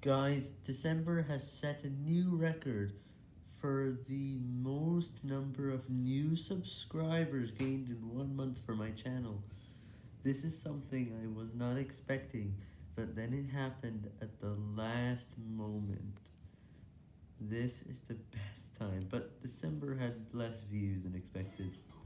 Guys, December has set a new record for the most number of new subscribers gained in one month for my channel. This is something I was not expecting, but then it happened at the last moment. This is the best time, but December had less views than expected.